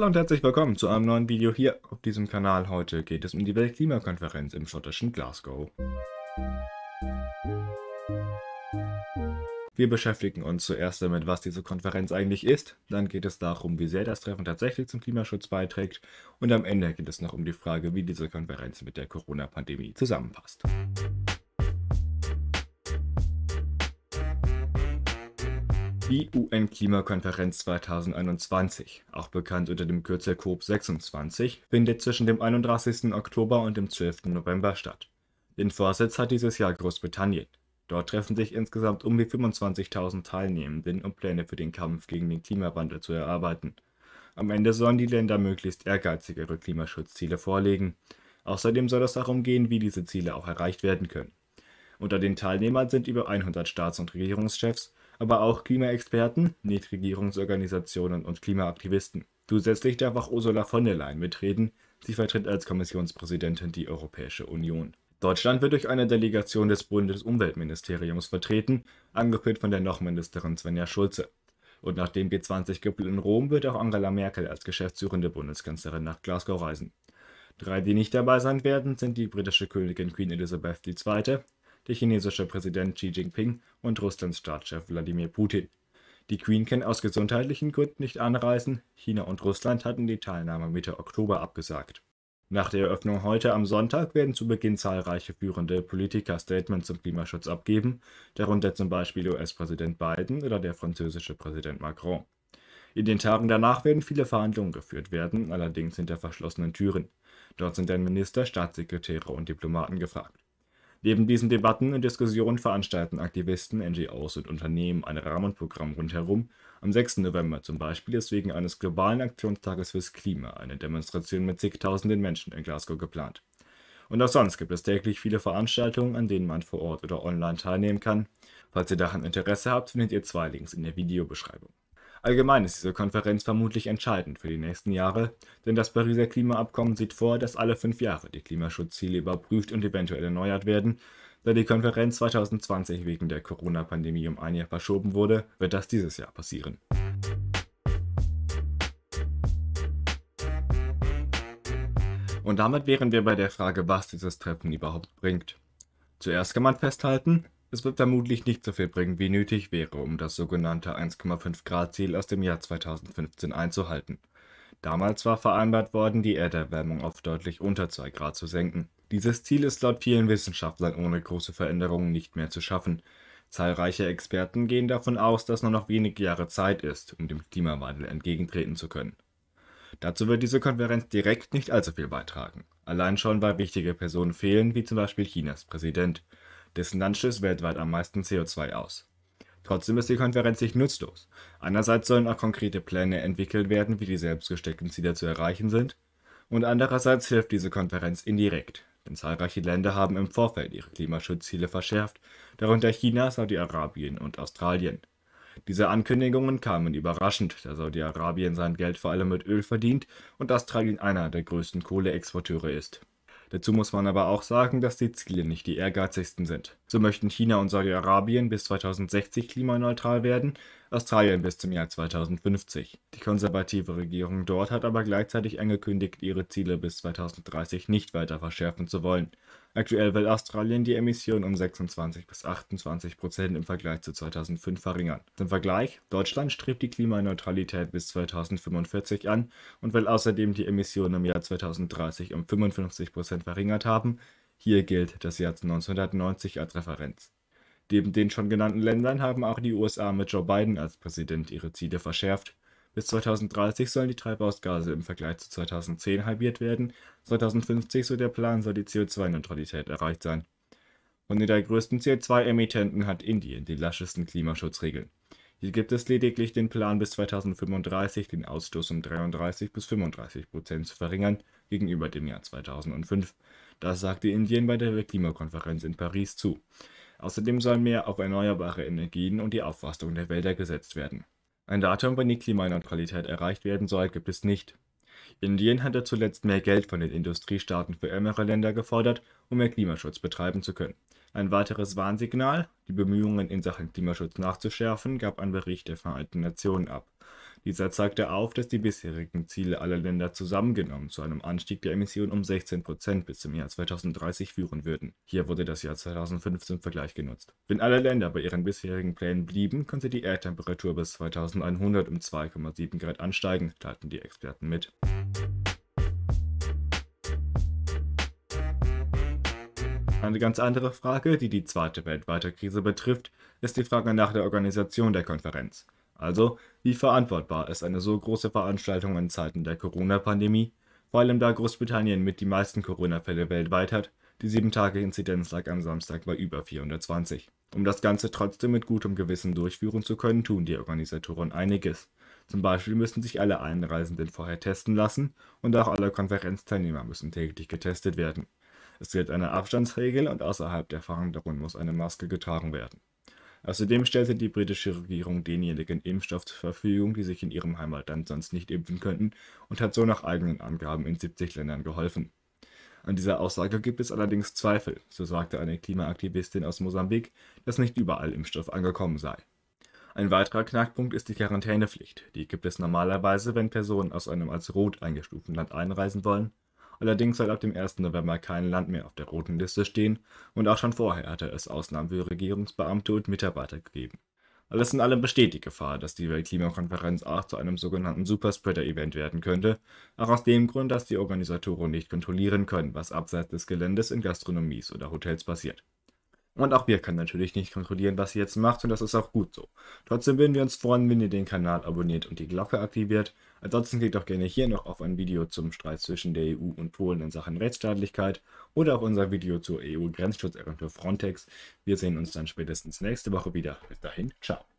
Hallo und herzlich willkommen zu einem neuen Video hier auf diesem Kanal. Heute geht es um die Weltklimakonferenz im schottischen Glasgow. Wir beschäftigen uns zuerst damit, was diese Konferenz eigentlich ist, dann geht es darum, wie sehr das Treffen tatsächlich zum Klimaschutz beiträgt und am Ende geht es noch um die Frage, wie diese Konferenz mit der Corona-Pandemie zusammenpasst. Die UN-Klimakonferenz 2021, auch bekannt unter dem Kürzel COP26, findet zwischen dem 31. Oktober und dem 12. November statt. Den Vorsitz hat dieses Jahr Großbritannien. Dort treffen sich insgesamt um die 25.000 Teilnehmenden, um Pläne für den Kampf gegen den Klimawandel zu erarbeiten. Am Ende sollen die Länder möglichst ehrgeizigere Klimaschutzziele vorlegen. Außerdem soll es darum gehen, wie diese Ziele auch erreicht werden können. Unter den Teilnehmern sind über 100 Staats- und Regierungschefs aber auch Klimaexperten, Nichtregierungsorganisationen und Klimaaktivisten. Zusätzlich darf auch Ursula von der Leyen mitreden, sie vertritt als Kommissionspräsidentin die Europäische Union. Deutschland wird durch eine Delegation des Bundesumweltministeriums vertreten, angeführt von der Nochministerin Svenja Schulze. Und nach dem G20-Gipfel in Rom wird auch Angela Merkel als geschäftsführende Bundeskanzlerin nach Glasgow reisen. Drei, die nicht dabei sein werden, sind die britische Königin Queen Elizabeth II., der chinesische Präsident Xi Jinping und Russlands Staatschef Wladimir Putin. Die Queen kann aus gesundheitlichen Gründen nicht anreisen, China und Russland hatten die Teilnahme Mitte Oktober abgesagt. Nach der Eröffnung heute am Sonntag werden zu Beginn zahlreiche führende Politiker Statements zum Klimaschutz abgeben, darunter zum Beispiel US-Präsident Biden oder der französische Präsident Macron. In den Tagen danach werden viele Verhandlungen geführt werden, allerdings hinter verschlossenen Türen. Dort sind dann Minister, Staatssekretäre und Diplomaten gefragt. Neben diesen Debatten und Diskussionen veranstalten Aktivisten, NGOs und Unternehmen ein Rahmenprogramm rundherum. Am 6. November zum Beispiel ist wegen eines globalen Aktionstages fürs Klima eine Demonstration mit zigtausenden Menschen in Glasgow geplant. Und auch sonst gibt es täglich viele Veranstaltungen, an denen man vor Ort oder online teilnehmen kann. Falls ihr daran Interesse habt, findet ihr zwei Links in der Videobeschreibung. Allgemein ist diese Konferenz vermutlich entscheidend für die nächsten Jahre, denn das Pariser Klimaabkommen sieht vor, dass alle fünf Jahre die Klimaschutzziele überprüft und eventuell erneuert werden. Da die Konferenz 2020 wegen der Corona-Pandemie um ein Jahr verschoben wurde, wird das dieses Jahr passieren. Und damit wären wir bei der Frage, was dieses Treffen überhaupt bringt. Zuerst kann man festhalten, es wird vermutlich nicht so viel bringen, wie nötig wäre, um das sogenannte 1,5 Grad Ziel aus dem Jahr 2015 einzuhalten. Damals war vereinbart worden, die Erderwärmung auf deutlich unter 2 Grad zu senken. Dieses Ziel ist laut vielen Wissenschaftlern ohne große Veränderungen nicht mehr zu schaffen. Zahlreiche Experten gehen davon aus, dass nur noch wenige Jahre Zeit ist, um dem Klimawandel entgegentreten zu können. Dazu wird diese Konferenz direkt nicht allzu viel beitragen. Allein schon, weil wichtige Personen fehlen, wie zum Beispiel Chinas Präsident dessen Land stößt weltweit am meisten CO2 aus. Trotzdem ist die Konferenz nicht nutzlos. Einerseits sollen auch konkrete Pläne entwickelt werden, wie die selbst gesteckten Ziele zu erreichen sind, und andererseits hilft diese Konferenz indirekt, denn zahlreiche Länder haben im Vorfeld ihre Klimaschutzziele verschärft, darunter China, Saudi-Arabien und Australien. Diese Ankündigungen kamen überraschend, da Saudi-Arabien sein Geld vor allem mit Öl verdient und Australien einer der größten Kohleexporteure ist. Dazu muss man aber auch sagen, dass die Ziele nicht die ehrgeizigsten sind. So möchten China und Saudi-Arabien bis 2060 klimaneutral werden, Australien bis zum Jahr 2050. Die konservative Regierung dort hat aber gleichzeitig angekündigt, ihre Ziele bis 2030 nicht weiter verschärfen zu wollen. Aktuell will Australien die Emissionen um 26 bis 28 Prozent im Vergleich zu 2005 verringern. Zum Vergleich, Deutschland strebt die Klimaneutralität bis 2045 an und will außerdem die Emissionen im Jahr 2030 um 55 Prozent verringert haben. Hier gilt das Jahr 1990 als Referenz. Neben den schon genannten Ländern haben auch die USA mit Joe Biden als Präsident ihre Ziele verschärft. Bis 2030 sollen die Treibhausgase im Vergleich zu 2010 halbiert werden, 2050, so der Plan, soll die CO2-Neutralität erreicht sein. Den drei größten CO2-Emittenten hat Indien die laschesten Klimaschutzregeln. Hier gibt es lediglich den Plan, bis 2035 den Ausstoß um 33 bis 35 Prozent zu verringern gegenüber dem Jahr 2005. Das sagte Indien bei der Klimakonferenz in Paris zu. Außerdem sollen mehr auf erneuerbare Energien und die Aufforstung der Wälder gesetzt werden. Ein Datum, wann die Klimaneutralität erreicht werden soll, gibt es nicht. Indien hatte zuletzt mehr Geld von den Industriestaaten für ärmere Länder gefordert, um mehr Klimaschutz betreiben zu können. Ein weiteres Warnsignal, die Bemühungen in Sachen Klimaschutz nachzuschärfen, gab ein Bericht der Vereinten Nationen ab. Dieser zeigte auf, dass die bisherigen Ziele aller Länder zusammengenommen zu einem Anstieg der Emissionen um 16 Prozent bis zum Jahr 2030 führen würden. Hier wurde das Jahr 2005 zum Vergleich genutzt. Wenn alle Länder bei ihren bisherigen Plänen blieben, könnte die Erdtemperatur bis 2100 um 2,7 Grad ansteigen, teilten die Experten mit. Eine ganz andere Frage, die die zweite weltweite Krise betrifft, ist die Frage nach der Organisation der Konferenz. Also, wie verantwortbar ist eine so große Veranstaltung in Zeiten der Corona-Pandemie, vor allem da Großbritannien mit die meisten Corona-Fälle weltweit hat, die 7-Tage-Inzidenz lag am Samstag bei über 420. Um das Ganze trotzdem mit gutem Gewissen durchführen zu können, tun die Organisatoren einiges. Zum Beispiel müssen sich alle Einreisenden vorher testen lassen und auch alle Konferenzteilnehmer müssen täglich getestet werden. Es gilt eine Abstandsregel und außerhalb der Verhandlungen muss eine Maske getragen werden. Außerdem stellte die britische Regierung denjenigen Impfstoff zur Verfügung, die sich in ihrem Heimatland sonst nicht impfen könnten und hat so nach eigenen Angaben in 70 Ländern geholfen. An dieser Aussage gibt es allerdings Zweifel, so sagte eine Klimaaktivistin aus Mosambik, dass nicht überall Impfstoff angekommen sei. Ein weiterer Knackpunkt ist die Quarantänepflicht. Die gibt es normalerweise, wenn Personen aus einem als rot eingestuften Land einreisen wollen Allerdings soll ab dem 1. November kein Land mehr auf der roten Liste stehen und auch schon vorher hatte es Ausnahmen für Regierungsbeamte und Mitarbeiter gegeben. Alles in allem besteht die Gefahr, dass die Weltklimakonferenz auch zu einem sogenannten Superspreader-Event werden könnte, auch aus dem Grund, dass die Organisatoren nicht kontrollieren können, was abseits des Geländes in Gastronomies oder Hotels passiert. Und auch wir können natürlich nicht kontrollieren, was ihr jetzt macht und das ist auch gut so. Trotzdem würden wir uns freuen, wenn ihr den Kanal abonniert und die Glocke aktiviert. Ansonsten klickt auch gerne hier noch auf ein Video zum Streit zwischen der EU und Polen in Sachen Rechtsstaatlichkeit oder auf unser Video zur EU-Grenzschutzagentur Frontex. Wir sehen uns dann spätestens nächste Woche wieder. Bis dahin, ciao.